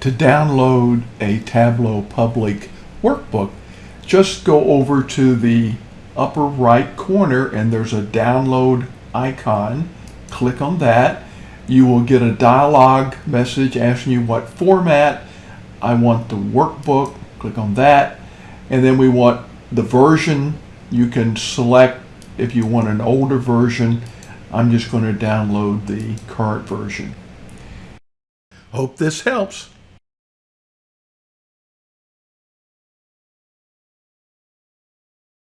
to download a Tableau Public workbook, just go over to the upper right corner and there's a download icon. Click on that. You will get a dialog message asking you what format. I want the workbook. Click on that. And then we want the version. You can select if you want an older version. I'm just going to download the current version. Hope this helps.